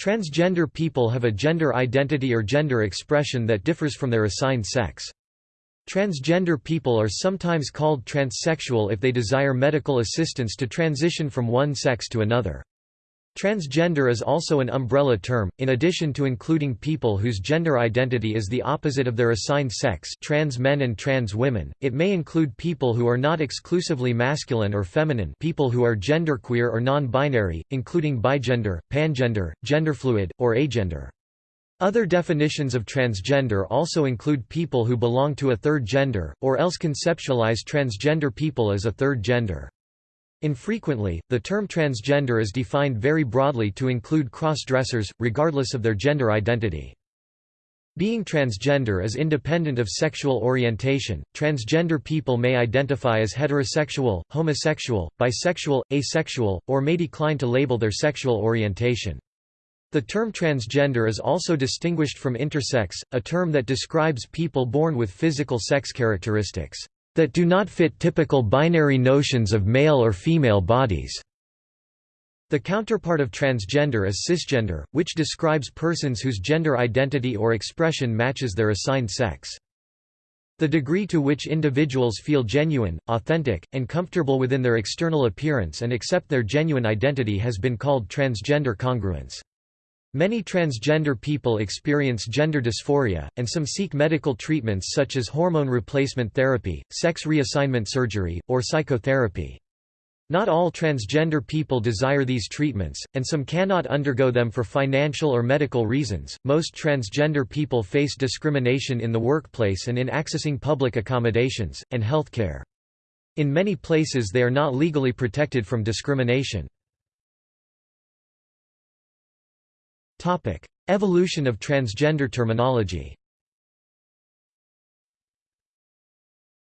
Transgender people have a gender identity or gender expression that differs from their assigned sex. Transgender people are sometimes called transsexual if they desire medical assistance to transition from one sex to another. Transgender is also an umbrella term, in addition to including people whose gender identity is the opposite of their assigned sex trans men and trans women, it may include people who are not exclusively masculine or feminine people who are genderqueer or non-binary, including bigender, pangender, genderfluid, or agender. Other definitions of transgender also include people who belong to a third gender, or else conceptualize transgender people as a third gender. Infrequently, the term transgender is defined very broadly to include cross-dressers, regardless of their gender identity. Being transgender is independent of sexual orientation. Transgender people may identify as heterosexual, homosexual, bisexual, asexual, or may decline to label their sexual orientation. The term transgender is also distinguished from intersex, a term that describes people born with physical sex characteristics that do not fit typical binary notions of male or female bodies. The counterpart of transgender is cisgender, which describes persons whose gender identity or expression matches their assigned sex. The degree to which individuals feel genuine, authentic, and comfortable within their external appearance and accept their genuine identity has been called transgender congruence. Many transgender people experience gender dysphoria, and some seek medical treatments such as hormone replacement therapy, sex reassignment surgery, or psychotherapy. Not all transgender people desire these treatments, and some cannot undergo them for financial or medical reasons. Most transgender people face discrimination in the workplace and in accessing public accommodations, and healthcare. In many places they are not legally protected from discrimination. Topic: Evolution of transgender terminology.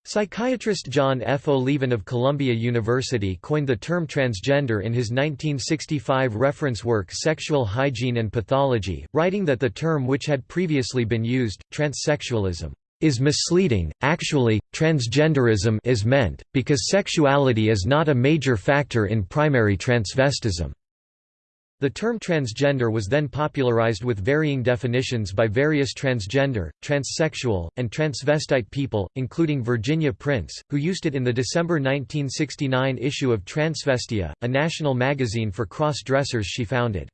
Psychiatrist John F. Oliven of Columbia University coined the term transgender in his 1965 reference work Sexual Hygiene and Pathology, writing that the term which had previously been used, transsexualism, is misleading. Actually, transgenderism is meant, because sexuality is not a major factor in primary transvestism. The term transgender was then popularized with varying definitions by various transgender, transsexual, and transvestite people, including Virginia Prince, who used it in the December 1969 issue of Transvestia, a national magazine for cross-dressers she founded.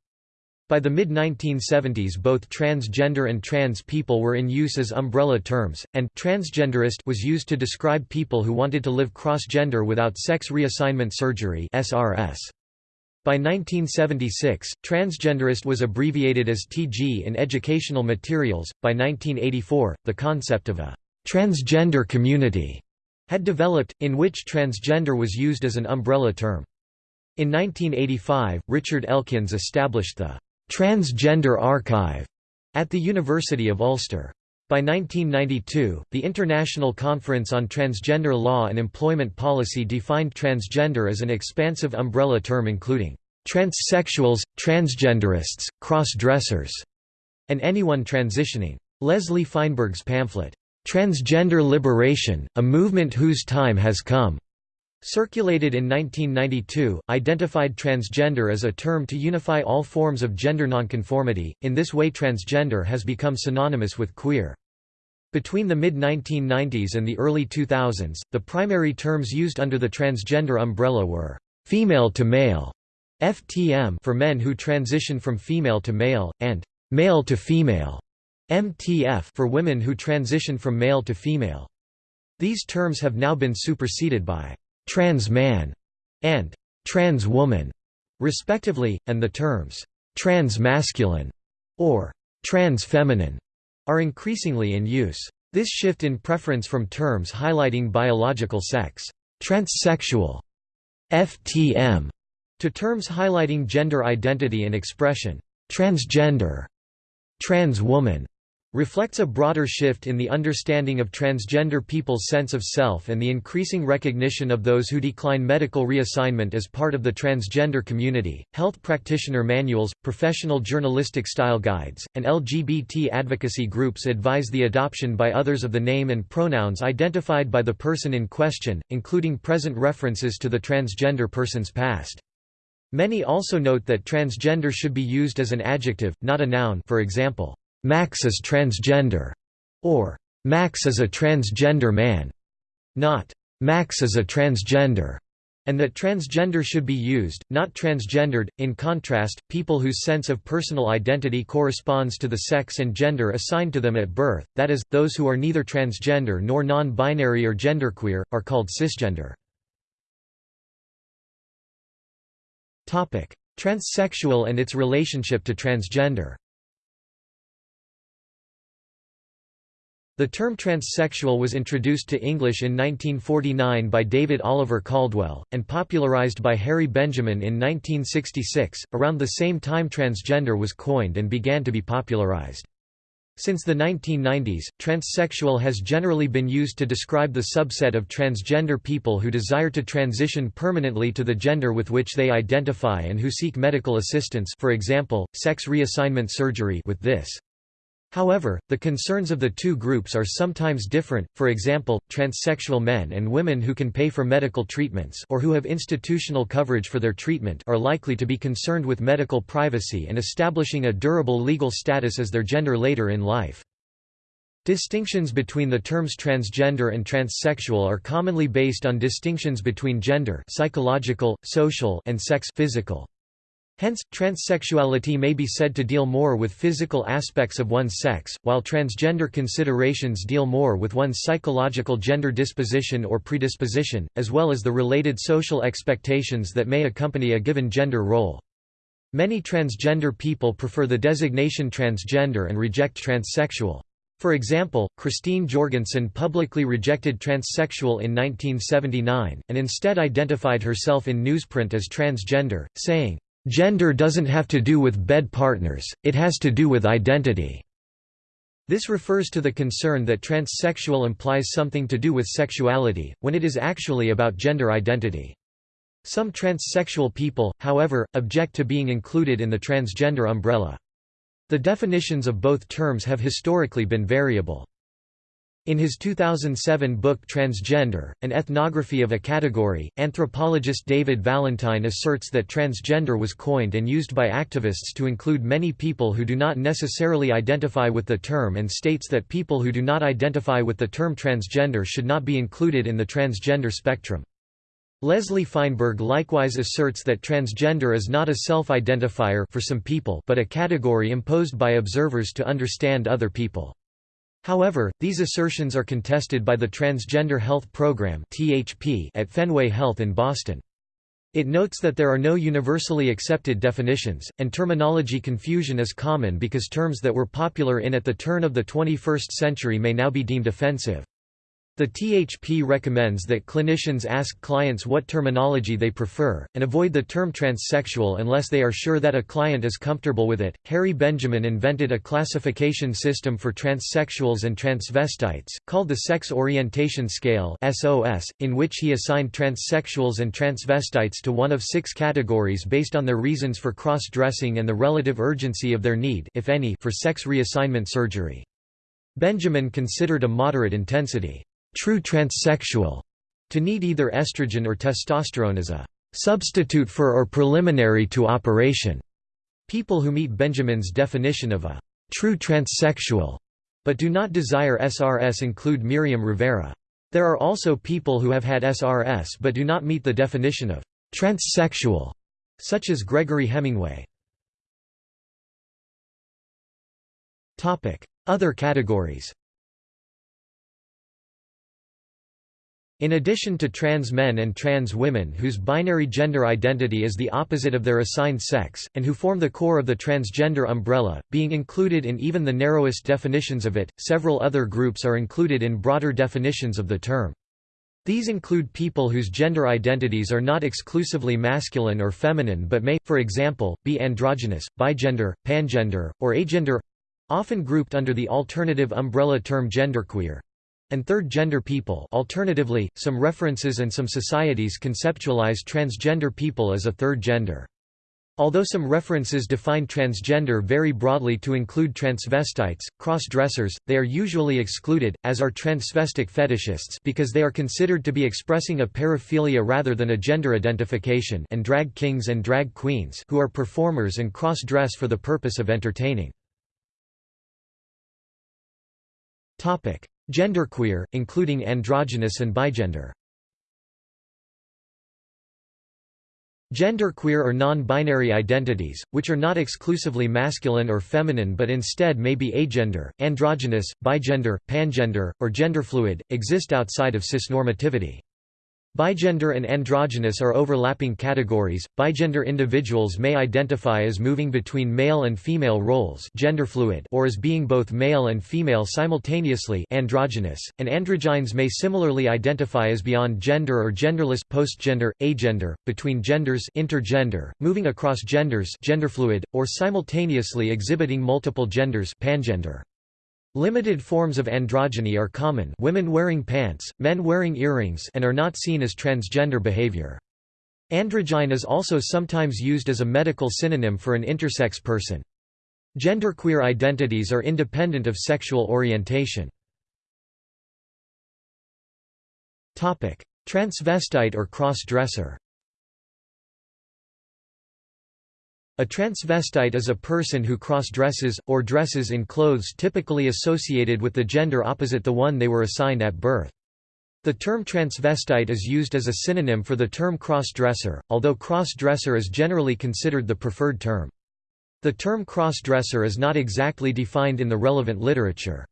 By the mid-1970s both transgender and trans people were in use as umbrella terms, and transgenderist was used to describe people who wanted to live cross-gender without sex reassignment surgery SRS. By 1976, transgenderist was abbreviated as TG in educational materials. By 1984, the concept of a transgender community had developed, in which transgender was used as an umbrella term. In 1985, Richard Ekins established the Transgender Archive at the University of Ulster. By 1992, the International Conference on Transgender Law and Employment Policy defined transgender as an expansive umbrella term including transsexuals, transgenderists, cross-dressers, and anyone transitioning. Leslie Feinberg's pamphlet, Transgender Liberation, a Movement Whose Time Has Come, circulated in 1992, identified transgender as a term to unify all forms of gender nonconformity. In this way transgender has become synonymous with queer. Between the mid-1990s and the early 2000s, the primary terms used under the transgender umbrella were female to male, FTM for men who transition from female to male, and male to female, MTF for women who transition from male to female. These terms have now been superseded by trans man and trans woman, respectively, and the terms trans masculine or trans feminine are increasingly in use. This shift in preference from terms highlighting biological sex, transsexual, FTM, to terms highlighting gender identity and expression, transgender, trans woman, reflects a broader shift in the understanding of transgender people's sense of self and the increasing recognition of those who decline medical reassignment as part of the transgender community. Health practitioner manuals, professional journalistic style guides, and LGBT advocacy groups advise the adoption by others of the name and pronouns identified by the person in question, including present references to the transgender person's past. Many also note that transgender should be used as an adjective, not a noun for example, Max is transgender, or Max is a transgender man, not Max is a transgender. And that transgender should be used, not transgendered. In contrast, people whose sense of personal identity corresponds to the sex and gender assigned to them at birth, that is, those who are neither transgender nor non-binary or genderqueer, are called cisgender. Transsexual and its relationship to transgender The term transsexual was introduced to English in 1949 by David Oliver Cauldwell, and popularized by Harry Benjamin in 1966. Around the same time, transgender was coined and began to be popularized. Since the 1990s, transsexual has generally been used to describe the subset of transgender people who desire to transition permanently to the gender with which they identify and who seek medical assistance for example, sex reassignment surgery with this. However, the concerns of the two groups are sometimes different, for example, transsexual men and women who can pay for medical treatments or who have institutional coverage for their treatment are likely to be concerned with medical privacy and establishing a durable legal status as their gender later in life. Distinctions between the terms transgender and transsexual are commonly based on distinctions between gender psychological, social and sex physical. Hence, transsexuality may be said to deal more with physical aspects of one's sex, while transgender considerations deal more with one's psychological gender disposition or predisposition, as well as the related social expectations that may accompany a given gender role. Many transgender people prefer the designation transgender and reject transsexual. For example, Christine Jorgensen publicly rejected transsexual in 1979, and instead identified herself in newsprint as transgender, saying, Gender doesn't have to do with bed partners, it has to do with identity. This refers to the concern that transsexual implies something to do with sexuality, when it is actually about gender identity. Some transsexual people, however, object to being included in the transgender umbrella. The definitions of both terms have historically been variable. In his 2007 book Transgender, An Ethnography of a Category, anthropologist David Valentine asserts that transgender was coined and used by activists to include many people who do not necessarily identify with the term and states that people who do not identify with the term transgender should not be included in the transgender spectrum. Leslie Feinberg likewise asserts that transgender is not a self-identifier for some people but a category imposed by observers to understand other people. However, these assertions are contested by the Transgender Health Program at Fenway Health in Boston. It notes that there are no universally accepted definitions, and terminology confusion is common because terms that were popular in at the turn of the 21st century may now be deemed offensive. The THP recommends that clinicians ask clients what terminology they prefer, and avoid the term transsexual unless they are sure that a client is comfortable with it. Harry Benjamin invented a classification system for transsexuals and transvestites, called the Sex Orientation Scale in which he assigned transsexuals and transvestites to one of six categories based on their reasons for cross-dressing and the relative urgency of their need, if any, for sex reassignment surgery. Benjamin considered a moderate intensity true transsexual to need either estrogen or testosterone as a substitute for or preliminary to operation. People who meet Benjamin's definition of a true transsexual but do not desire SRS include Miriam Rivera. There are also people who have had SRS but do not meet the definition of transsexual, such as Gregory Hemingway. Other categories In addition to trans men and trans women whose binary gender identity is the opposite of their assigned sex, and who form the core of the transgender umbrella, being included in even the narrowest definitions of it, several other groups are included in broader definitions of the term. These include people whose gender identities are not exclusively masculine or feminine but may, for example, be androgynous, bigender, pangender, or agender—often grouped under the alternative umbrella term genderqueer and third-gender people alternatively, some references and some societies conceptualize transgender people as a third gender. Although some references define transgender very broadly to include transvestites, cross-dressers, they are usually excluded, as are transvestic fetishists because they are considered to be expressing a paraphilia rather than a gender identification and drag kings and drag queens who are performers and cross-dress for the purpose of entertaining. Genderqueer, including androgynous and bigender Genderqueer or non-binary identities, which are not exclusively masculine or feminine but instead may be agender, androgynous, bigender, pangender, or genderfluid, exist outside of cisnormativity. Bigender and androgynous are overlapping categories. Bigender individuals may identify as moving between male and female roles, genderfluid, or as being both male and female simultaneously, androgynous, and androgynes may similarly identify as beyond gender or genderless, postgender, agender, between genders, intergender, moving across genders, genderfluid, or simultaneously exhibiting multiple genders, pangender. Limited forms of androgyny are common women wearing pants, men wearing earrings and are not seen as transgender behavior. Androgyne is also sometimes used as a medical synonym for an intersex person. Genderqueer identities are independent of sexual orientation. Transvestite or cross-dresser A transvestite is a person who cross-dresses, or dresses in clothes typically associated with the gender opposite the one they were assigned at birth. The term transvestite is used as a synonym for the term cross-dresser, although cross-dresser is generally considered the preferred term. The term cross-dresser is not exactly defined in the relevant literature.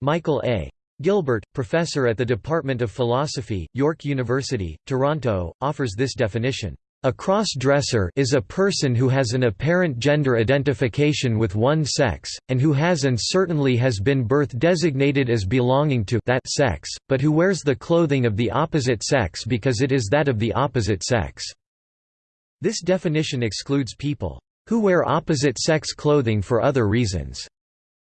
Michael A. Gilbert, professor at the Department of Philosophy, York University, Toronto, offers this definition. A cross-dresser is a person who has an apparent gender identification with one sex, and who has and certainly has been birth designated as belonging to that sex, but who wears the clothing of the opposite sex because it is that of the opposite sex. This definition excludes people who wear opposite-sex clothing for other reasons,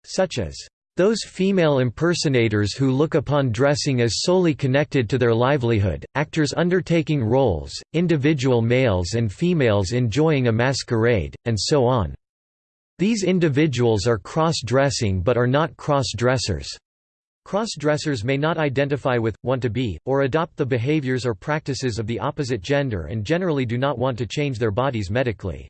such as those female impersonators who look upon dressing as solely connected to their livelihood, actors undertaking roles, individual males and females enjoying a masquerade, and so on. These individuals are cross-dressing but are not cross-dressers. Cross-dressers may not identify with, want to be, or adopt the behaviors or practices of the opposite gender and generally do not want to change their bodies medically.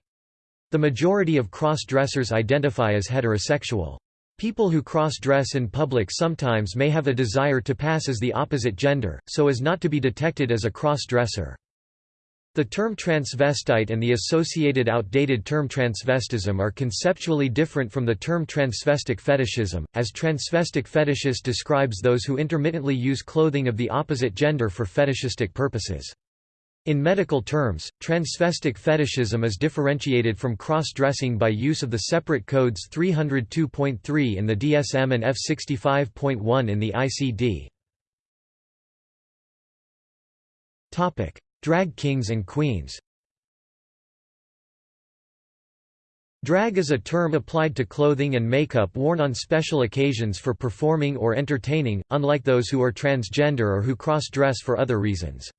The majority of cross-dressers identify as heterosexual. People who cross-dress in public sometimes may have a desire to pass as the opposite gender, so as not to be detected as a cross-dresser. The term transvestite and the associated outdated term transvestism are conceptually different from the term transvestic fetishism, as transvestic fetishist describes those who intermittently use clothing of the opposite gender for fetishistic purposes. In medical terms, transvestic fetishism is differentiated from cross-dressing by use of the separate codes 302.3 in the DSM and F65.1 in the ICD. Topic: Drag kings and queens Drag is a term applied to clothing and makeup worn on special occasions for performing or entertaining, unlike those who are transgender or who cross-dress for other reasons.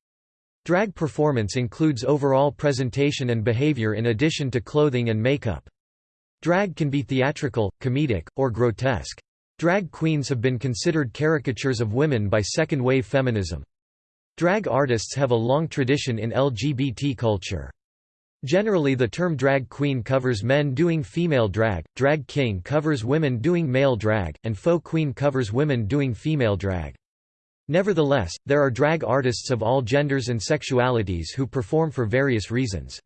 Drag performance includes overall presentation and behavior in addition to clothing and makeup. Drag can be theatrical, comedic, or grotesque. Drag queens have been considered caricatures of women by second-wave feminism. Drag artists have a long tradition in LGBT culture. Generally the term drag queen covers men doing female drag, drag king covers women doing male drag, and faux queen covers women doing female drag. Nevertheless, there are drag artists of all genders and sexualities who perform for various reasons.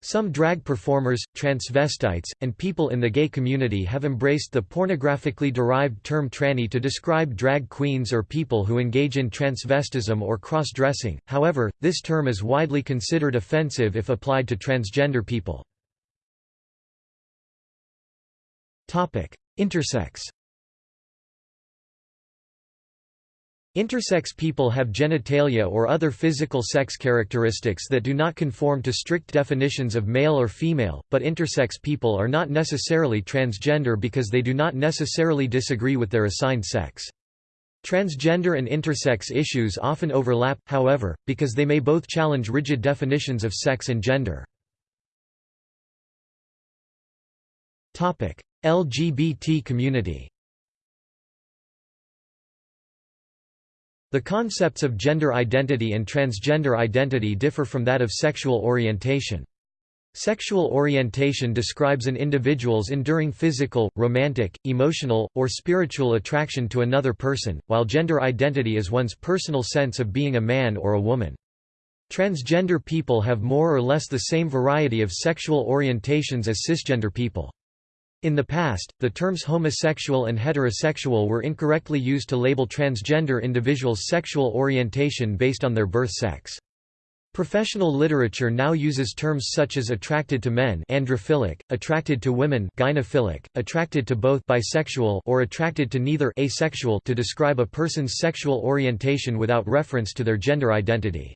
Some drag performers, transvestites, and people in the gay community have embraced the pornographically derived term tranny to describe drag queens or people who engage in transvestism or cross-dressing, however, this term is widely considered offensive if applied to transgender people. Intersex Intersex people have genitalia or other physical sex characteristics that do not conform to strict definitions of male or female, but intersex people are not necessarily transgender because they do not necessarily disagree with their assigned sex. Transgender and intersex issues often overlap, however, because they may both challenge rigid definitions of sex and gender. LGBT community The concepts of gender identity and transgender identity differ from that of sexual orientation. Sexual orientation describes an individual's enduring physical, romantic, emotional, or spiritual attraction to another person, while gender identity is one's personal sense of being a man or a woman. Transgender people have more or less the same variety of sexual orientations as cisgender people. In the past, the terms homosexual and heterosexual were incorrectly used to label transgender individuals' sexual orientation based on their birth sex. Professional literature now uses terms such as attracted to men androphilic, attracted to women gynophilic, attracted to both bisexual or attracted to neither asexual to describe a person's sexual orientation without reference to their gender identity.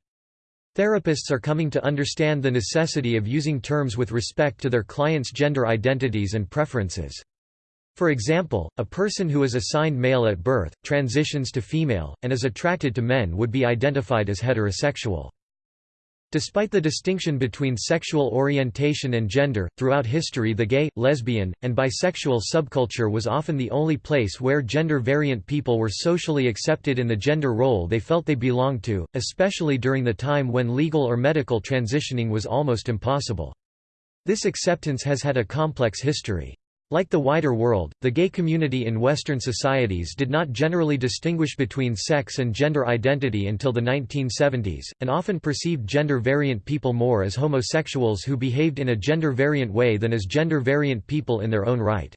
Therapists are coming to understand the necessity of using terms with respect to their clients' gender identities and preferences. For example, a person who is assigned male at birth, transitions to female, and is attracted to men would be identified as heterosexual. Despite the distinction between sexual orientation and gender, throughout history the gay, lesbian, and bisexual subculture was often the only place where gender-variant people were socially accepted in the gender role they felt they belonged to, especially during the time when legal or medical transitioning was almost impossible. This acceptance has had a complex history. Like the wider world, the gay community in Western societies did not generally distinguish between sex and gender identity until the 1970s, and often perceived gender-variant people more as homosexuals who behaved in a gender-variant way than as gender-variant people in their own right.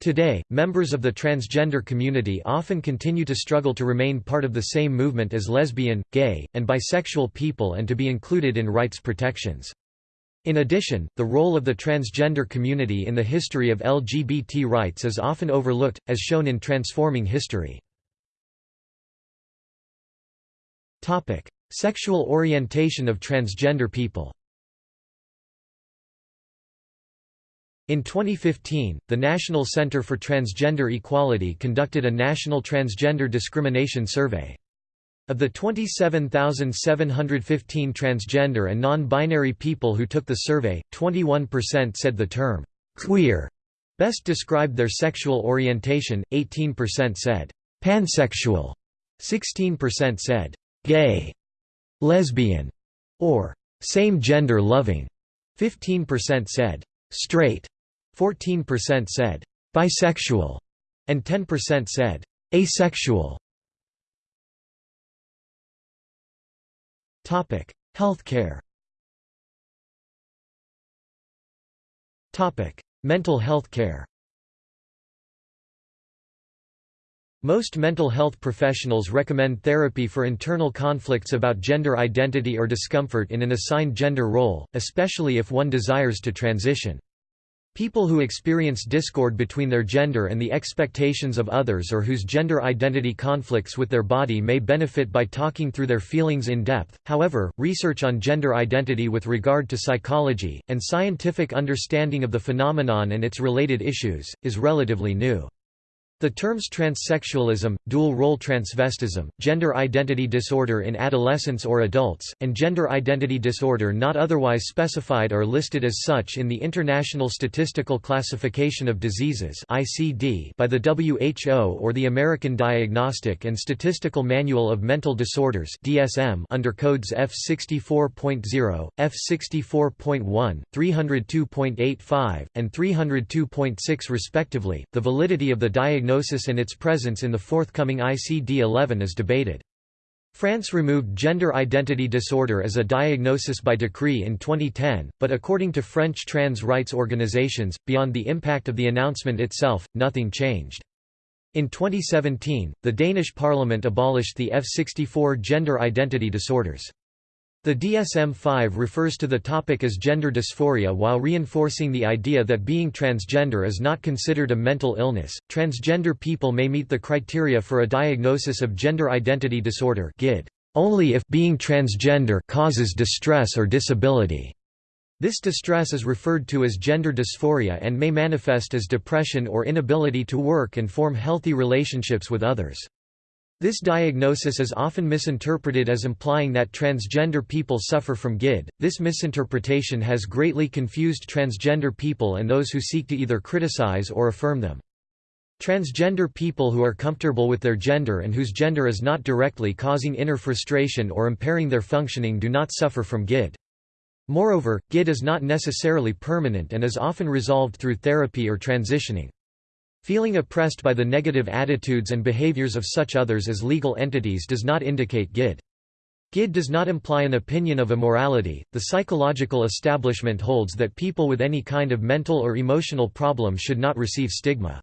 Today, members of the transgender community often continue to struggle to remain part of the same movement as lesbian, gay, and bisexual people and to be included in rights protections. In addition, the role of the transgender community in the history of LGBT rights is often overlooked, as shown in Transforming History. Sexual orientation of transgender people In 2015, the National Center for Transgender Equality conducted a national transgender discrimination survey. Of the 27,715 transgender and non-binary people who took the survey, 21% said the term «queer» best described their sexual orientation, 18% said «pansexual», 16% said «gay», «lesbian» or «same-gender loving», 15% said «straight», 14% said «bisexual», and 10% said «asexual». Topic: Healthcare. Topic: Mental health care. Most mental health professionals recommend therapy for internal conflicts about gender identity or discomfort in an assigned gender role, especially if one desires to transition. People who experience discord between their gender and the expectations of others or whose gender identity conflicts with their body may benefit by talking through their feelings in depth. However, research on gender identity with regard to psychology, and scientific understanding of the phenomenon and its related issues, is relatively new. The terms transsexualism, dual-role transvestism, gender identity disorder in adolescents or adults, and gender identity disorder not otherwise specified are listed as such in the International Statistical Classification of Diseases by the WHO or the American Diagnostic and Statistical Manual of Mental Disorders under codes F64.0, F64.1, 302.85, and 302.6 respectively. The validity of the diagnosis diagnosis and its presence in the forthcoming ICD-11 is debated. France removed gender identity disorder as a diagnosis by decree in 2010, but according to French trans rights organizations, beyond the impact of the announcement itself, nothing changed. In 2017, the Danish parliament abolished the F64 gender identity disorders. The DSM-5 refers to the topic as gender dysphoria while reinforcing the idea that being transgender is not considered a mental illness. Transgender people may meet the criteria for a diagnosis of gender identity disorder (GID) only if being transgender causes distress or disability. This distress is referred to as gender dysphoria and may manifest as depression or inability to work and form healthy relationships with others. This diagnosis is often misinterpreted as implying that transgender people suffer from GID. This misinterpretation has greatly confused transgender people and those who seek to either criticize or affirm them. Transgender people who are comfortable with their gender and whose gender is not directly causing inner frustration or impairing their functioning do not suffer from GID. Moreover, GID is not necessarily permanent and is often resolved through therapy or transitioning. Feeling oppressed by the negative attitudes and behaviors of such others as legal entities does not indicate GID. GID does not imply an opinion of immorality. The psychological establishment holds that people with any kind of mental or emotional problem should not receive stigma.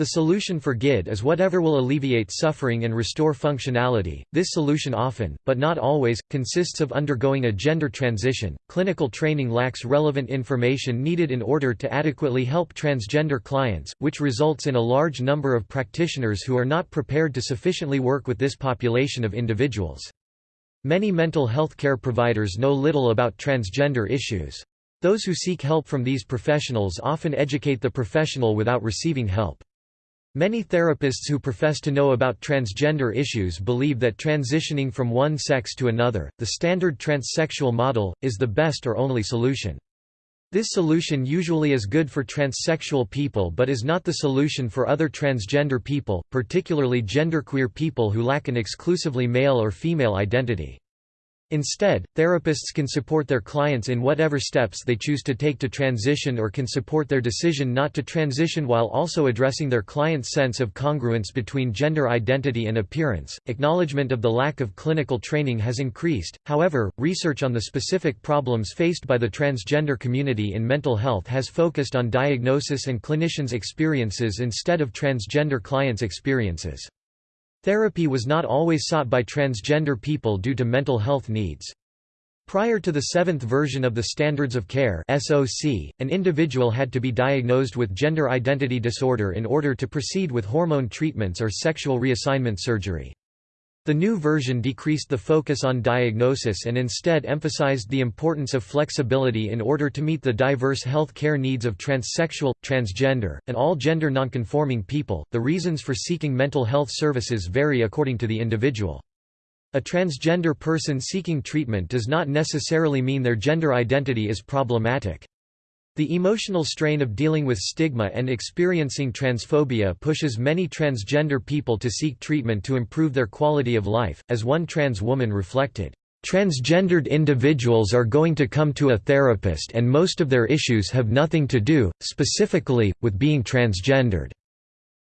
The solution for GID is whatever will alleviate suffering and restore functionality. This solution often, but not always, consists of undergoing a gender transition. Clinical training lacks relevant information needed in order to adequately help transgender clients, which results in a large number of practitioners who are not prepared to sufficiently work with this population of individuals. Many mental health care providers know little about transgender issues. Those who seek help from these professionals often educate the professional without receiving help. Many therapists who profess to know about transgender issues believe that transitioning from one sex to another, the standard transsexual model, is the best or only solution. This solution usually is good for transsexual people but is not the solution for other transgender people, particularly genderqueer people who lack an exclusively male or female identity. Instead, therapists can support their clients in whatever steps they choose to take to transition or can support their decision not to transition while also addressing their client's sense of congruence between gender identity and appearance. Acknowledgement of the lack of clinical training has increased, however, research on the specific problems faced by the transgender community in mental health has focused on diagnosis and clinicians' experiences instead of transgender clients' experiences. Therapy was not always sought by transgender people due to mental health needs. Prior to the seventh version of the Standards of Care (SOC), an individual had to be diagnosed with gender identity disorder in order to proceed with hormone treatments or sexual reassignment surgery. The new version decreased the focus on diagnosis and instead emphasized the importance of flexibility in order to meet the diverse health care needs of transsexual, transgender, and all gender nonconforming people. The reasons for seeking mental health services vary according to the individual. A transgender person seeking treatment does not necessarily mean their gender identity is problematic. The emotional strain of dealing with stigma and experiencing transphobia pushes many transgender people to seek treatment to improve their quality of life, as one trans woman reflected. Transgendered individuals are going to come to a therapist and most of their issues have nothing to do, specifically, with being transgendered.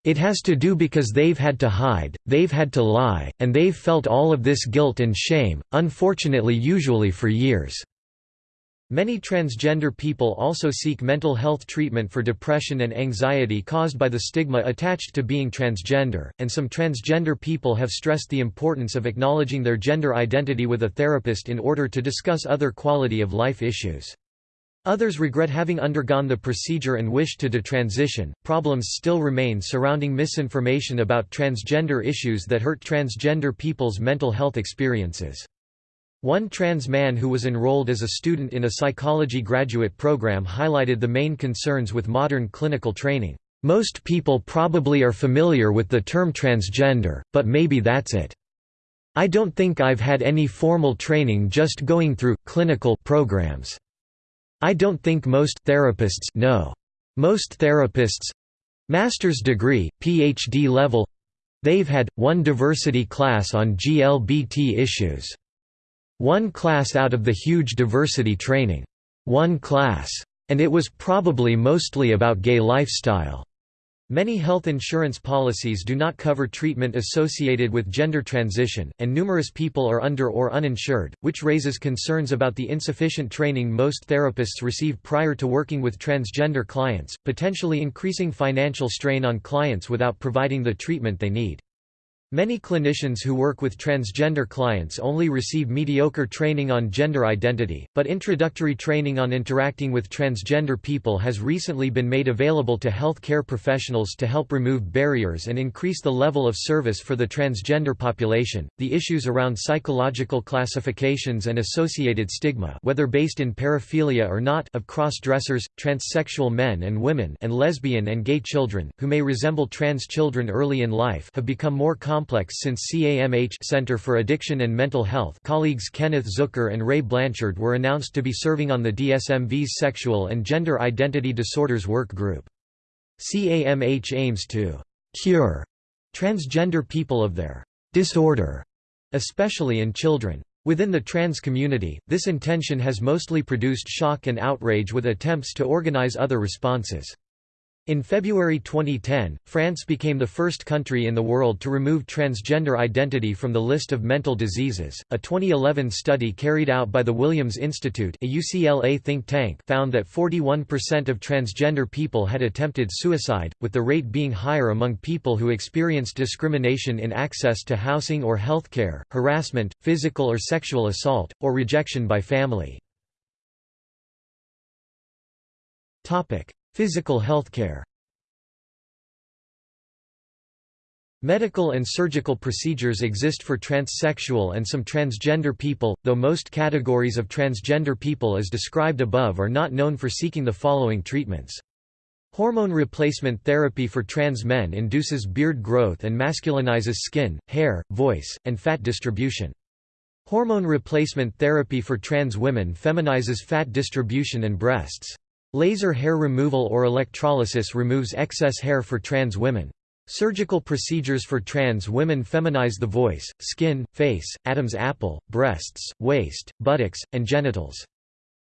It has to do because they've had to hide, they've had to lie, and they've felt all of this guilt and shame, unfortunately usually for years. Many transgender people also seek mental health treatment for depression and anxiety caused by the stigma attached to being transgender, and some transgender people have stressed the importance of acknowledging their gender identity with a therapist in order to discuss other quality of life issues. Others regret having undergone the procedure and wish to detransition. Problems still remain surrounding misinformation about transgender issues that hurt transgender people's mental health experiences. One trans man who was enrolled as a student in a psychology graduate program highlighted the main concerns with modern clinical training. Most people probably are familiar with the term transgender, but maybe that's it. I don't think I've had any formal training just going through clinical programs. I don't think most therapists know. Most therapists master's degree, PhD level they've had one diversity class on GLBT issues. One class out of the huge diversity training. One class. And it was probably mostly about gay lifestyle. Many health insurance policies do not cover treatment associated with gender transition, and numerous people are under or uninsured, which raises concerns about the insufficient training most therapists receive prior to working with transgender clients, potentially increasing financial strain on clients without providing the treatment they need. Many clinicians who work with transgender clients only receive mediocre training on gender identity, but introductory training on interacting with transgender people has recently been made available to health care professionals to help remove barriers and increase the level of service for the transgender population. The issues around psychological classifications and associated stigma, whether based in paraphilia or not, of cross-dressers, transsexual men and women, and lesbian and gay children, who may resemble trans children early in life, have become more common complex since CAMH Center for Addiction and Mental Health colleagues Kenneth Zucker and Ray Blanchard were announced to be serving on the DSMV's Sexual and Gender Identity Disorders Work Group. CAMH aims to «cure» transgender people of their «disorder», especially in children. Within the trans community, this intention has mostly produced shock and outrage with attempts to organize other responses. In February 2010, France became the first country in the world to remove transgender identity from the list of mental diseases. A 2011 study carried out by the Williams Institute, a UCLA think tank, found that 41% of transgender people had attempted suicide, with the rate being higher among people who experienced discrimination in access to housing or healthcare, harassment, physical or sexual assault, or rejection by family. Topic: Physical healthcare Medical and surgical procedures exist for transsexual and some transgender people, though most categories of transgender people as described above are not known for seeking the following treatments. Hormone replacement therapy for trans men induces beard growth and masculinizes skin, hair, voice, and fat distribution. Hormone replacement therapy for trans women feminizes fat distribution and breasts. Laser hair removal or electrolysis removes excess hair for trans women. Surgical procedures for trans women feminize the voice, skin, face, Adam's apple, breasts, waist, buttocks, and genitals.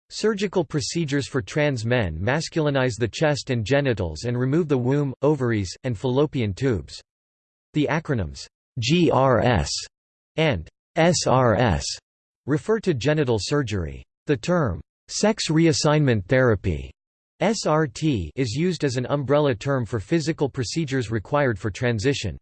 Surgical procedures for trans men masculinize the chest and genitals and remove the womb, ovaries, and fallopian tubes. The acronyms GRS and SRS refer to genital surgery. The term Sex reassignment therapy SRT is used as an umbrella term for physical procedures required for transition.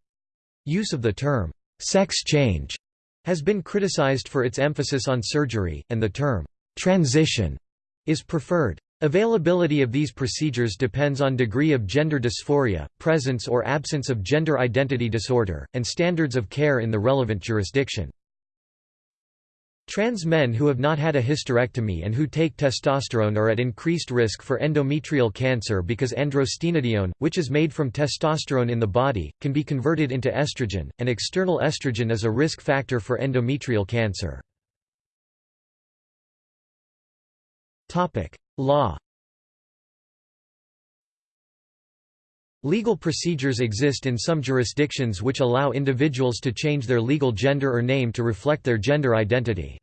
Use of the term sex change has been criticized for its emphasis on surgery, and the term transition is preferred. Availability of these procedures depends on degree of gender dysphoria, presence or absence of gender identity disorder, and standards of care in the relevant jurisdiction. Trans men who have not had a hysterectomy and who take testosterone are at increased risk for endometrial cancer because androstenedione, which is made from testosterone in the body, can be converted into estrogen, and external estrogen is a risk factor for endometrial cancer. Law Legal procedures exist in some jurisdictions which allow individuals to change their legal gender or name to reflect their gender identity.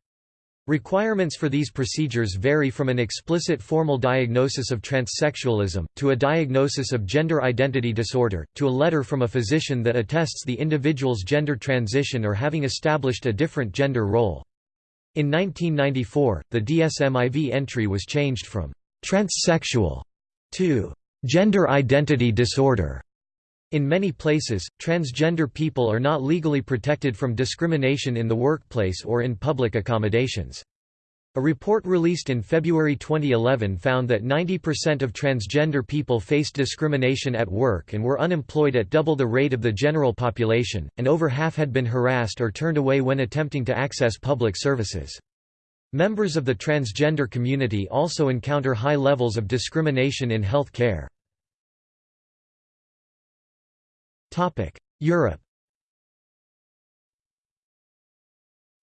Requirements for these procedures vary from an explicit formal diagnosis of transsexualism, to a diagnosis of gender identity disorder, to a letter from a physician that attests the individual's gender transition or having established a different gender role. In 1994, the DSM-IV entry was changed from «transsexual» to Gender identity disorder. In many places, transgender people are not legally protected from discrimination in the workplace or in public accommodations. A report released in February 2011 found that 90% of transgender people faced discrimination at work and were unemployed at double the rate of the general population, and over half had been harassed or turned away when attempting to access public services. Members of the transgender community also encounter high levels of discrimination in health care. Europe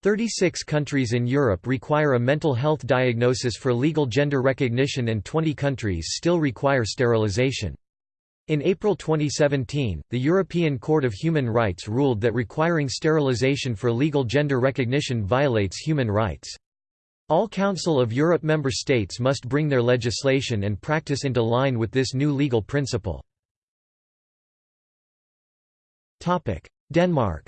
36 countries in Europe require a mental health diagnosis for legal gender recognition and 20 countries still require sterilization. In April 2017, the European Court of Human Rights ruled that requiring sterilization for legal gender recognition violates human rights. All Council of Europe member states must bring their legislation and practice into line with this new legal principle. Denmark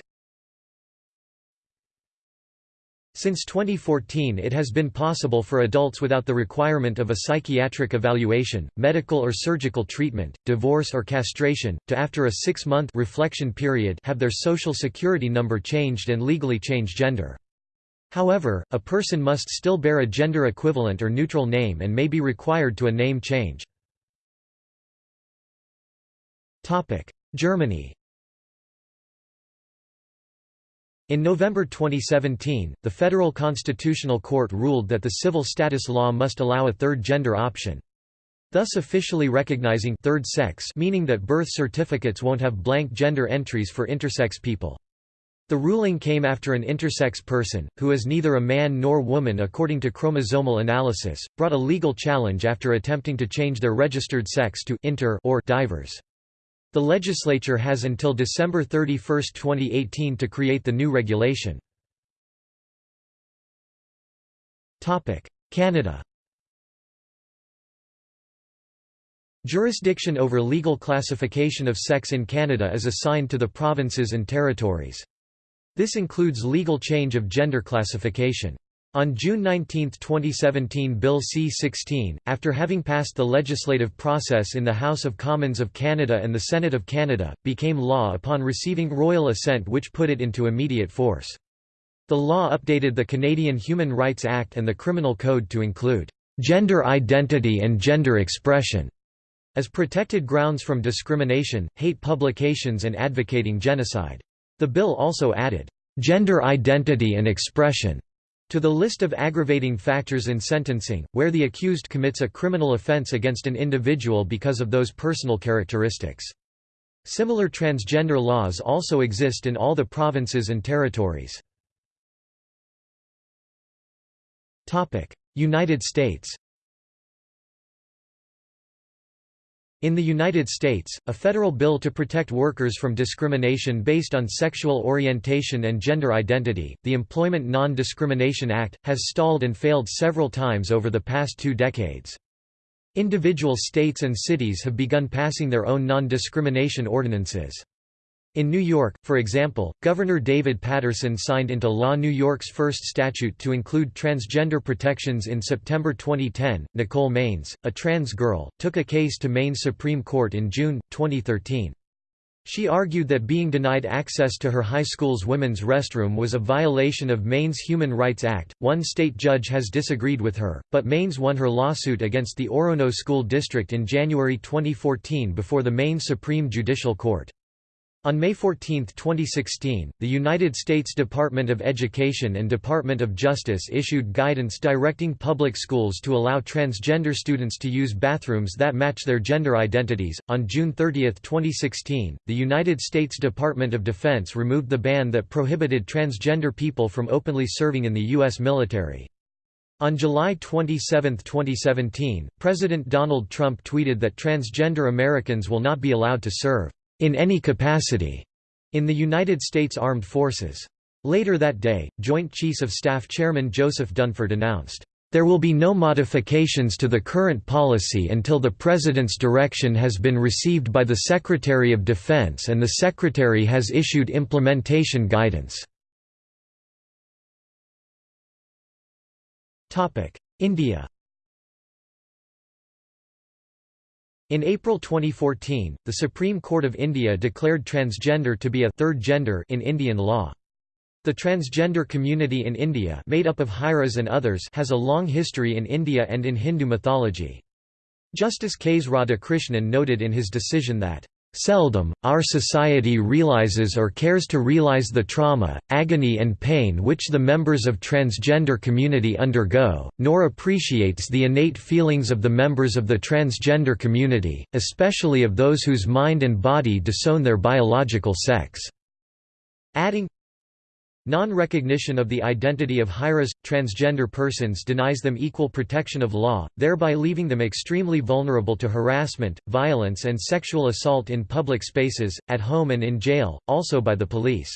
Since 2014 it has been possible for adults without the requirement of a psychiatric evaluation, medical or surgical treatment, divorce or castration, to after a six-month reflection period have their social security number changed and legally change gender. However, a person must still bear a gender equivalent or neutral name and may be required to a name change. Germany In November 2017, the Federal Constitutional Court ruled that the civil status law must allow a third gender option. Thus officially recognizing third sex meaning that birth certificates won't have blank gender entries for intersex people. The ruling came after an intersex person, who is neither a man nor woman according to chromosomal analysis, brought a legal challenge after attempting to change their registered sex to inter or divers. The legislature has until December 31, 2018 to create the new regulation. Canada Jurisdiction over legal classification of sex in Canada is assigned to the provinces and territories. This includes legal change of gender classification. On June 19, 2017 Bill C-16, after having passed the legislative process in the House of Commons of Canada and the Senate of Canada, became law upon receiving royal assent which put it into immediate force. The law updated the Canadian Human Rights Act and the Criminal Code to include, "...gender identity and gender expression." as protected grounds from discrimination, hate publications and advocating genocide. The bill also added, "...gender identity and expression." To the list of aggravating factors in sentencing, where the accused commits a criminal offense against an individual because of those personal characteristics. Similar transgender laws also exist in all the provinces and territories. United States In the United States, a federal bill to protect workers from discrimination based on sexual orientation and gender identity, the Employment Non-Discrimination Act, has stalled and failed several times over the past two decades. Individual states and cities have begun passing their own non-discrimination ordinances. In New York, for example, Governor David Paterson signed into law New York's first statute to include transgender protections in September 2010. Nicole Maines, a trans girl, took a case to Maine's Supreme Court in June 2013. She argued that being denied access to her high school's women's restroom was a violation of Maine's Human Rights Act. One state judge has disagreed with her, but Maines won her lawsuit against the Orono School District in January 2014 before the Maine Supreme Judicial Court. On May 14, 2016, the United States Department of Education and Department of Justice issued guidance directing public schools to allow transgender students to use bathrooms that match their gender identities. On June 30, 2016, the United States Department of Defense removed the ban that prohibited transgender people from openly serving in the U.S. military. On July 27, 2017, President Donald Trump tweeted that transgender Americans will not be allowed to serve in any capacity in the United States Armed Forces. Later that day, Joint Chiefs of Staff Chairman Joseph Dunford announced, "...there will be no modifications to the current policy until the President's direction has been received by the Secretary of Defense and the Secretary has issued implementation guidance." India In April 2014, the Supreme Court of India declared transgender to be a third gender in Indian law. The transgender community in India made up of Hijras and others has a long history in India and in Hindu mythology. Justice Ks Radhakrishnan noted in his decision that Seldom, our society realizes or cares to realize the trauma, agony and pain which the members of transgender community undergo, nor appreciates the innate feelings of the members of the transgender community, especially of those whose mind and body disown their biological sex." Adding, Non-recognition of the identity of Hijras, transgender persons denies them equal protection of law, thereby leaving them extremely vulnerable to harassment, violence and sexual assault in public spaces, at home and in jail, also by the police.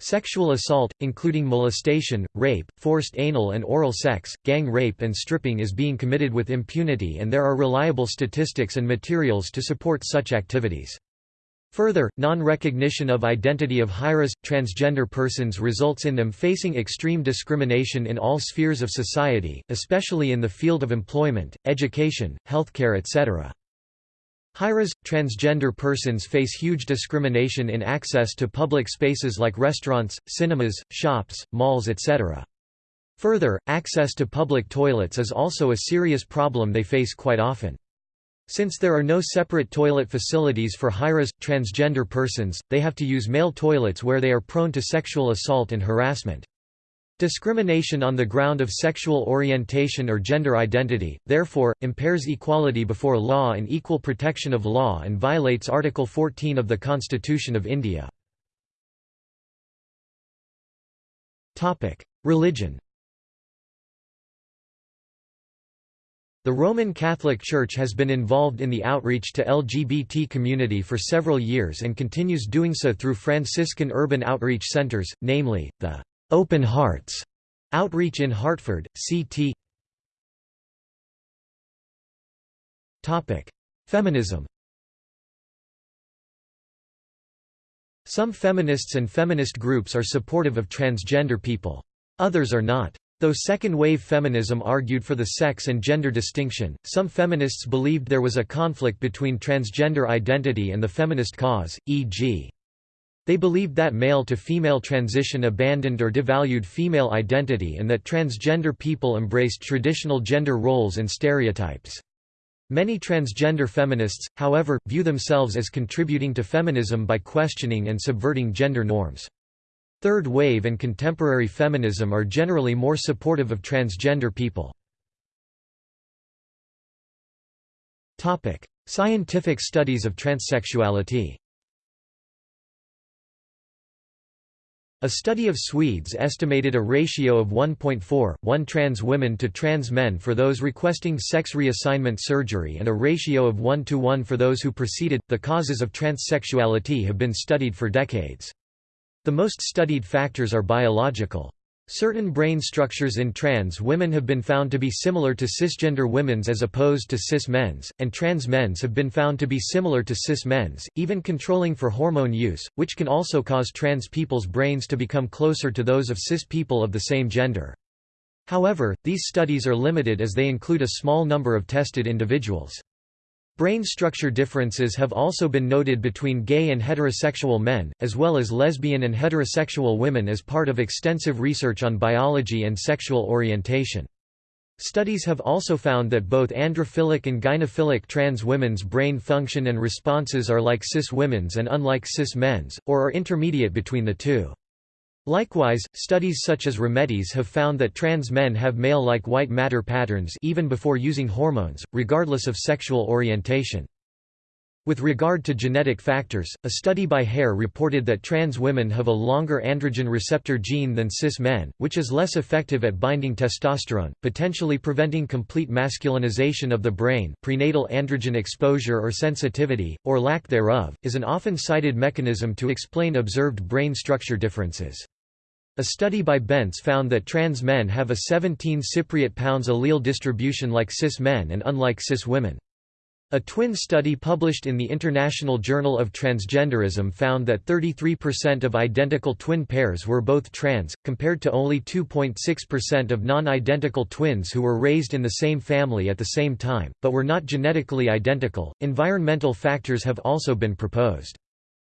Sexual assault, including molestation, rape, forced anal and oral sex, gang rape and stripping is being committed with impunity and there are reliable statistics and materials to support such activities. Further, non-recognition of identity of Hijras, transgender persons results in them facing extreme discrimination in all spheres of society, especially in the field of employment, education, healthcare etc. Hijras, transgender persons face huge discrimination in access to public spaces like restaurants, cinemas, shops, malls etc. Further, access to public toilets is also a serious problem they face quite often. Since there are no separate toilet facilities for Hijras, transgender persons, they have to use male toilets where they are prone to sexual assault and harassment. Discrimination on the ground of sexual orientation or gender identity, therefore, impairs equality before law and equal protection of law and violates Article 14 of the Constitution of India. Religion The Roman Catholic Church has been involved in the outreach to LGBT community for several years and continues doing so through Franciscan urban outreach centers, namely, the Open Hearts outreach in Hartford, CT Feminism Some feminists and feminist groups are supportive of transgender people. Others are not. Though second-wave feminism argued for the sex and gender distinction, some feminists believed there was a conflict between transgender identity and the feminist cause, e.g. They believed that male-to-female transition abandoned or devalued female identity and that transgender people embraced traditional gender roles and stereotypes. Many transgender feminists, however, view themselves as contributing to feminism by questioning and subverting gender norms. Third wave and contemporary feminism are generally more supportive of transgender people. Scientific studies of transsexuality A study of Swedes estimated a ratio of 1.4, 1 trans women to trans men for those requesting sex reassignment surgery and a ratio of 1 to 1 for those who proceeded. The causes of transsexuality have been studied for decades. The most studied factors are biological. Certain brain structures in trans women have been found to be similar to cisgender women's as opposed to cis men's, and trans men's have been found to be similar to cis men's, even controlling for hormone use, which can also cause trans people's brains to become closer to those of cis people of the same gender. However, these studies are limited as they include a small number of tested individuals. Brain structure differences have also been noted between gay and heterosexual men, as well as lesbian and heterosexual women as part of extensive research on biology and sexual orientation. Studies have also found that both androphilic and gynophilic trans women's brain function and responses are like cis women's and unlike cis men's, or are intermediate between the two. Likewise, studies such as Rametti have found that trans men have male-like white matter patterns even before using hormones, regardless of sexual orientation. With regard to genetic factors, a study by Hare reported that trans women have a longer androgen receptor gene than cis men, which is less effective at binding testosterone, potentially preventing complete masculinization of the brain. Prenatal androgen exposure or sensitivity, or lack thereof, is an often cited mechanism to explain observed brain structure differences. A study by Bentz found that trans men have a 17 Cypriot pounds allele distribution like cis men and unlike cis women. A twin study published in the International Journal of Transgenderism found that 33% of identical twin pairs were both trans, compared to only 2.6% of non-identical twins who were raised in the same family at the same time, but were not genetically identical. Environmental factors have also been proposed.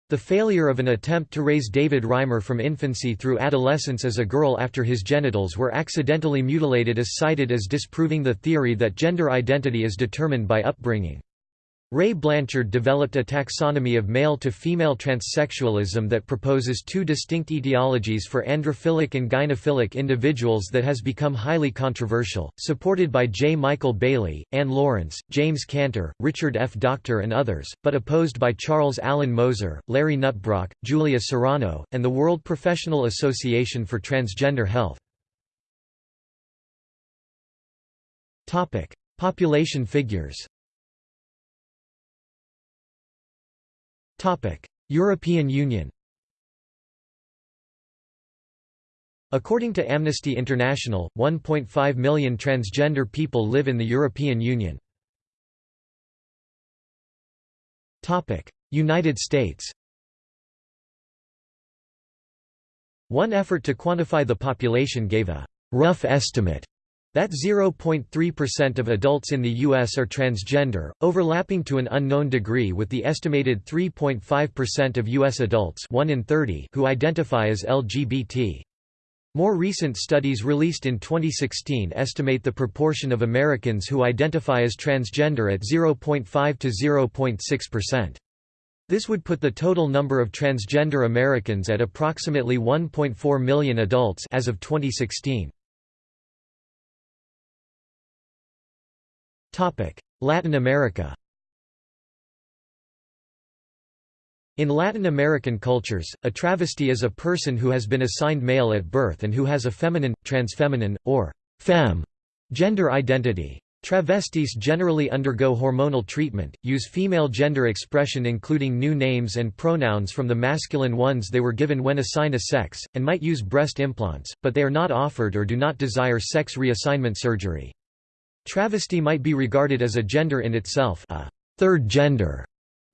The failure of an attempt to raise David Reimer from infancy through adolescence as a girl after his genitals were accidentally mutilated is cited as disproving the theory that gender identity is determined by upbringing. Ray Blanchard developed a taxonomy of male-to-female transsexualism that proposes two distinct etiologies for androphilic and gynophilic individuals that has become highly controversial, supported by J. Michael Bailey, Anne Lawrence, James Cantor, Richard F. Docter and others, but opposed by Charles Allen Moser, Larry Nuttbrock, Julia Serano, and the World Professional Association for Transgender Health. Population figures European Union According to Amnesty International, 1.5 million transgender people live in the European Union. United States One effort to quantify the population gave a «rough estimate» That 0.3% of adults in the U.S. are transgender, overlapping to an unknown degree with the estimated 3.5% of U.S. adults 1 in 30 who identify as LGBT. More recent studies released in 2016 estimate the proportion of Americans who identify as transgender at 0.5 to 0.6%. This would put the total number of transgender Americans at approximately 1.4 million adults as of 2016. Latin America In Latin American cultures, a travesti is a person who has been assigned male at birth and who has a feminine, transfeminine, or femme gender identity. Travestis generally undergo hormonal treatment, use female gender expression including new names and pronouns from the masculine ones they were given when assigned a sex, and might use breast implants, but they are not offered or do not desire sex reassignment surgery. Travesti might be regarded as a gender in itself a third gender,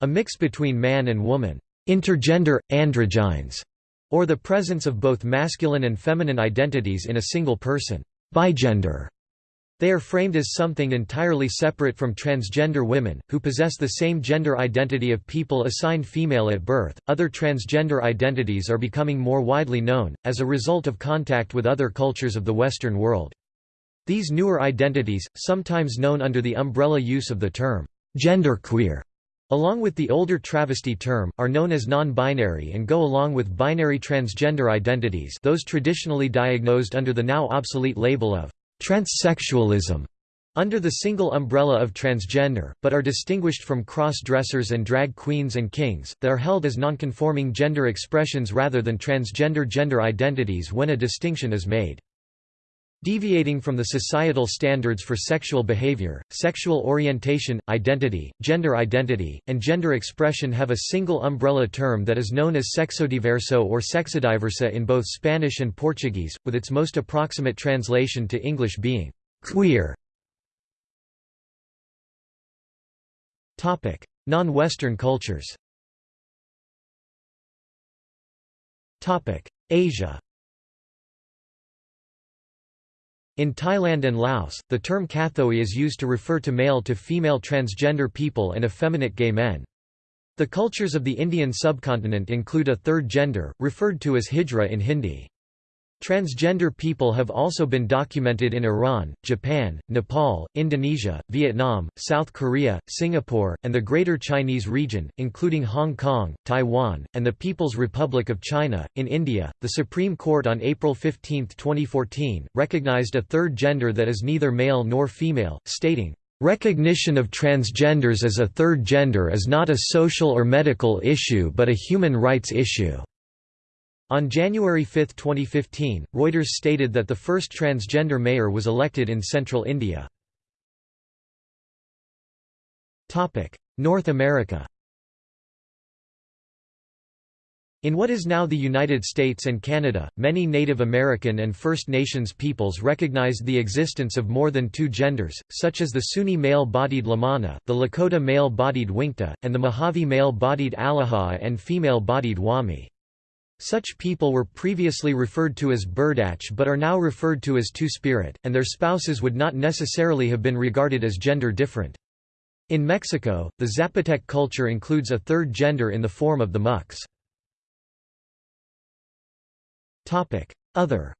a mix between man and woman, intergender, androgynes, or the presence of both masculine and feminine identities in a single person, bigender. They are framed as something entirely separate from transgender women, who possess the same gender identity of people assigned female at birth. Other transgender identities are becoming more widely known, as a result of contact with other cultures of the Western world. These newer identities, sometimes known under the umbrella use of the term genderqueer, along with the older travesti term, are known as non-binary and go along with binary transgender identities those traditionally diagnosed under the now obsolete label of transsexualism under the single umbrella of transgender, but are distinguished from cross-dressers and drag queens and kings, that are held as nonconforming gender expressions rather than transgender gender identities when a distinction is made. Deviating from the societal standards for sexual behavior, sexual orientation, identity, gender identity, and gender expression have a single umbrella term that is known as sexodiverso or sexodiversa in both Spanish and Portuguese, with its most approximate translation to English being queer. Non-Western cultures Asia In Thailand and Laos, the term kathoey is used to refer to male to female transgender people and effeminate gay men. The cultures of the Indian subcontinent include a third gender, referred to as hijra in Hindi. Transgender people have also been documented in Iran, Japan, Nepal, Indonesia, Vietnam, South Korea, Singapore, and the Greater Chinese region, including Hong Kong, Taiwan, and the People's Republic of China. In India, the Supreme Court on April 15, 2014, recognized a third gender that is neither male nor female, stating, Recognition of transgenders as a third gender is not a social or medical issue but a human rights issue. On January 5, 2015, Reuters stated that the first transgender mayor was elected in central India. North America In what is now the United States and Canada, many Native American and First Nations peoples recognized the existence of more than two genders, such as the Zuni male-bodied Lhamana, the Lakota male-bodied Winkte, and the Mojave male-bodied Alyha and female-bodied Hwame. Such people were previously referred to as berdache but are now referred to as Two-Spirit, and their spouses would not necessarily have been regarded as gender different. In Mexico, the Zapotec culture includes a third gender in the form of the mux. Other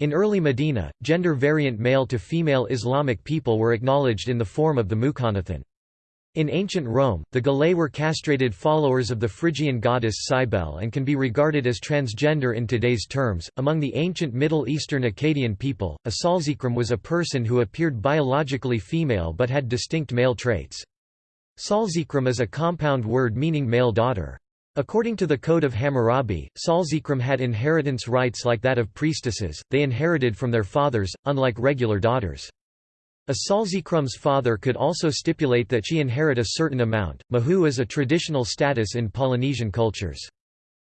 In early Medina, gender-variant male to female Islamic people were acknowledged in the form of the Mukhannathun. In ancient Rome, the Galae were castrated followers of the Phrygian goddess Cybele and can be regarded as transgender in today's terms. Among the ancient Middle Eastern Akkadian people, a Salzikrum was a person who appeared biologically female but had distinct male traits. Salzikrum is a compound word meaning male daughter. According to the Code of Hammurabi, Salzikrum had inheritance rights like that of priestesses, they inherited from their fathers, unlike regular daughters. A Salzikrum's father could also stipulate that she inherit a certain amount. Mahu is a traditional status in Polynesian cultures.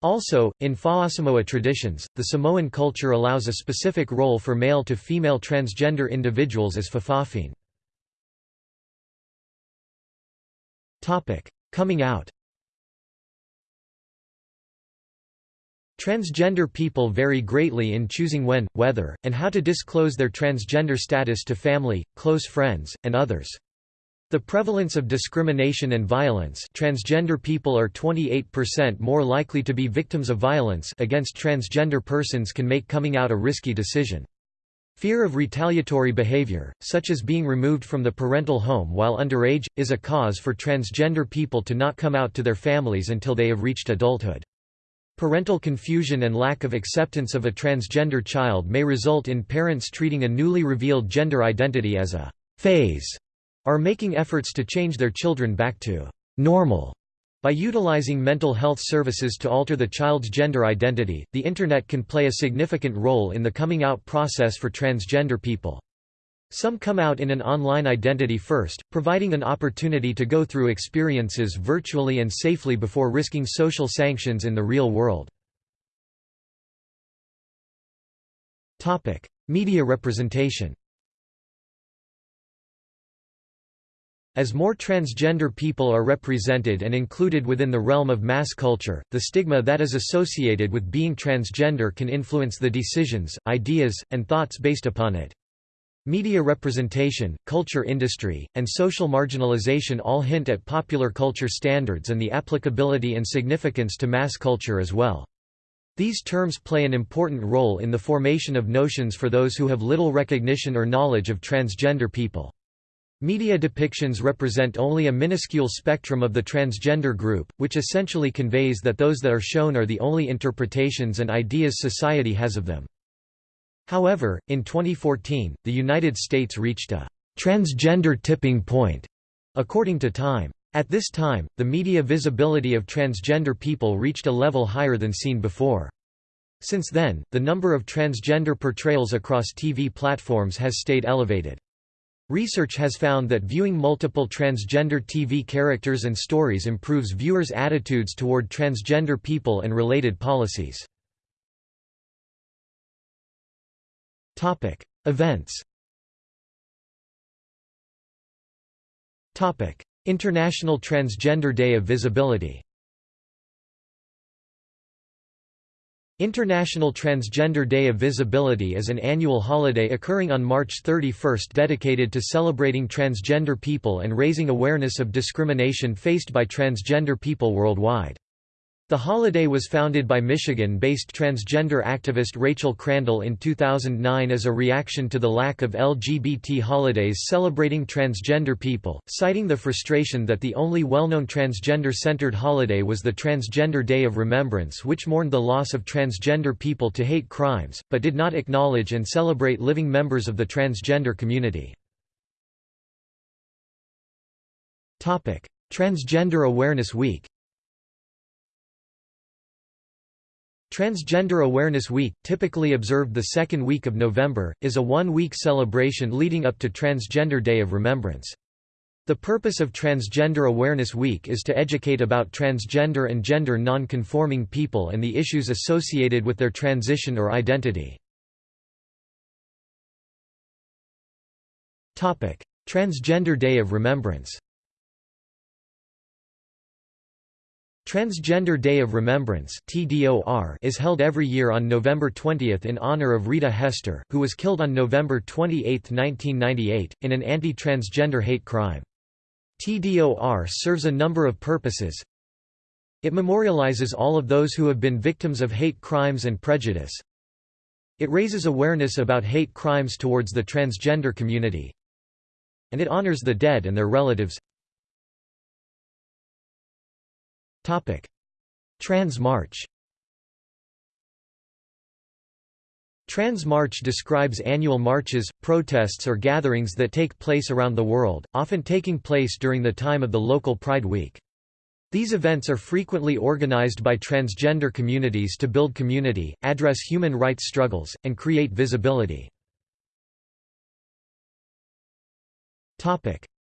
Also, in Fa'asamoa traditions, the Samoan culture allows a specific role for male to female transgender individuals as fa'afafine. Coming out Transgender people vary greatly in choosing when, whether, and how to disclose their transgender status to family, close friends, and others. The prevalence of discrimination and violence transgender people are 28% more likely to be victims of violence against transgender persons can make coming out a risky decision. Fear of retaliatory behavior, such as being removed from the parental home while underage, is a cause for transgender people to not come out to their families until they have reached adulthood. Parental confusion and lack of acceptance of a transgender child may result in parents treating a newly revealed gender identity as a phase, or making efforts to change their children back to normal by utilizing mental health services to alter the child's gender identity, the Internet can play a significant role in the coming out process for transgender people. Some come out in an online identity first, providing an opportunity to go through experiences virtually and safely before risking social sanctions in the real world. Media representation As more transgender people are represented and included within the realm of mass culture, the stigma that is associated with being transgender can influence the decisions, ideas, and thoughts based upon it. Media representation, culture industry, and social marginalization all hint at popular culture standards and the applicability and significance to mass culture as well. These terms play an important role in the formation of notions for those who have little recognition or knowledge of transgender people. Media depictions represent only a minuscule spectrum of the transgender group, which essentially conveys that those that are shown are the only interpretations and ideas society has of them. However, in 2014, the United States reached a transgender tipping point, according to Time. At this time, the media visibility of transgender people reached a level higher than seen before. Since then, the number of transgender portrayals across TV platforms has stayed elevated. Research has found that viewing multiple transgender TV characters and stories improves viewers' attitudes toward transgender people and related policies. Topic: Events. Topic: International Transgender Day of Visibility. International Transgender Day of Visibility is an annual holiday occurring on March 31 dedicated to celebrating transgender people and raising awareness of discrimination faced by transgender people worldwide. The holiday was founded by Michigan-based transgender activist Rachel Crandall in 2009 as a reaction to the lack of LGBT holidays celebrating transgender people, citing the frustration that the only well-known transgender-centered holiday was the Transgender Day of Remembrance which mourned the loss of transgender people to hate crimes, but did not acknowledge and celebrate living members of the transgender community. Transgender Awareness Week Transgender Awareness Week, typically observed the second week of November, is a one-week celebration leading up to Transgender Day of Remembrance. The purpose of Transgender Awareness Week is to educate about transgender and gender non-conforming people and the issues associated with their transition or identity. Transgender Day of Remembrance Transgender Day of Remembrance is held every year on November 20 in honor of Rita Hester, who was killed on November 28, 1998, in an anti-transgender hate crime. TDOR serves a number of purposes. It memorializes all of those who have been victims of hate crimes and prejudice. It raises awareness about hate crimes towards the transgender community. And it honors the dead and their relatives. Trans March Trans March describes annual marches, protests or gatherings that take place around the world, often taking place during the time of the local Pride Week. These events are frequently organized by transgender communities to build community, address human rights struggles, and create visibility.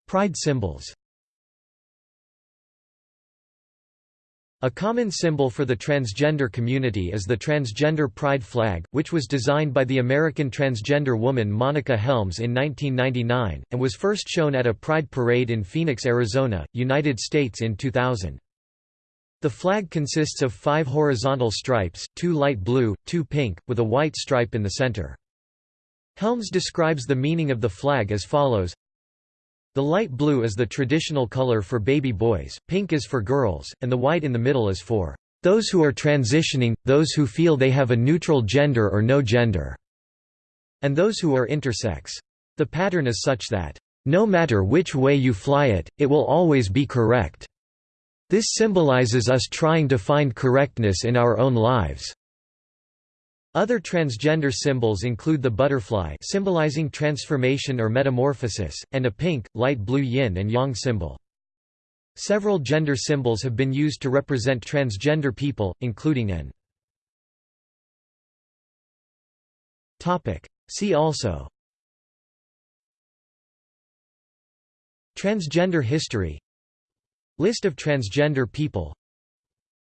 Pride symbols A common symbol for the transgender community is the Transgender Pride flag, which was designed by the American transgender woman Monica Helms in 1999, and was first shown at a Pride parade in Phoenix, Arizona, United States in 2000. The flag consists of five horizontal stripes, two light blue, two pink, with a white stripe in the center. Helms describes the meaning of the flag as follows the light blue is the traditional color for baby boys, pink is for girls, and the white in the middle is for those who are transitioning, those who feel they have a neutral gender or no gender, and those who are intersex. The pattern is such that, no matter which way you fly it, it will always be correct. This symbolizes us trying to find correctness in our own lives. Other transgender symbols include the butterfly symbolizing transformation or metamorphosis, and a pink, light blue yin and yang symbol. Several gender symbols have been used to represent transgender people, including an See also Transgender history List of transgender people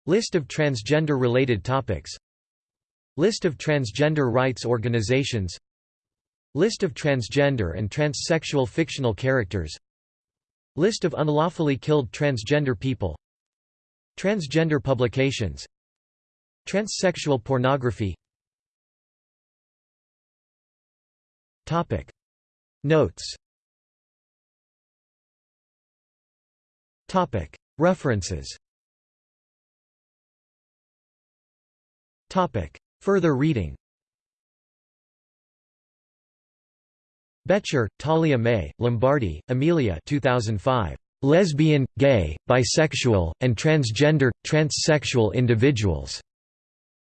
List of transgender-related topics List of transgender rights organizations. List of transgender and transsexual fictional characters. List of unlawfully killed transgender people. Transgender publications. Transsexual pornography. Topic. Notes. Topic. References. Topic Further reading Bettcher, Talia May, Lombardi, Amelia 2005. Lesbian, gay, bisexual, and transgender, transsexual individuals.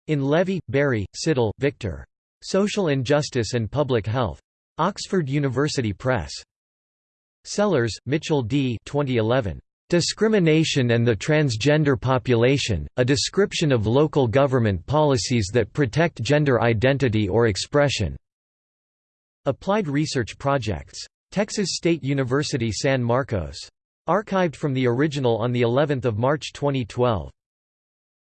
In Levy, Barry, Sidel, Victor. Social Injustice and Public Health. Oxford University Press. Sellers, Mitchell D. 2011. Discrimination and the Transgender Population, A Description of Local Government Policies that Protect Gender Identity or Expression. Applied Research Projects. Texas State University San Marcos. Archived from the original on the 11th of March 2012.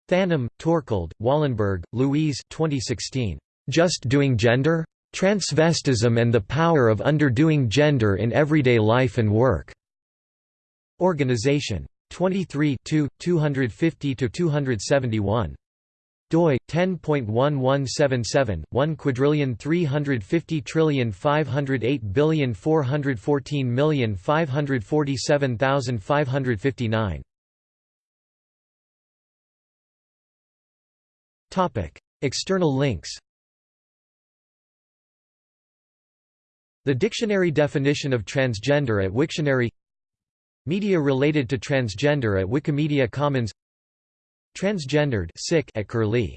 Thanem, Torkild, Wallenberg, Louise 2016. Just Doing Gender? Transvestism and the Power of Underdoing Gender in Everyday Life and Work. Organization. 23 250–271 doi 10.1177 1 quadrillion 350 trillion 508 billion 414 million 547,559 topic external links. The dictionary definition of transgender at Wiktionary Media related to transgender at Wikimedia Commons. Transgendered at Curlie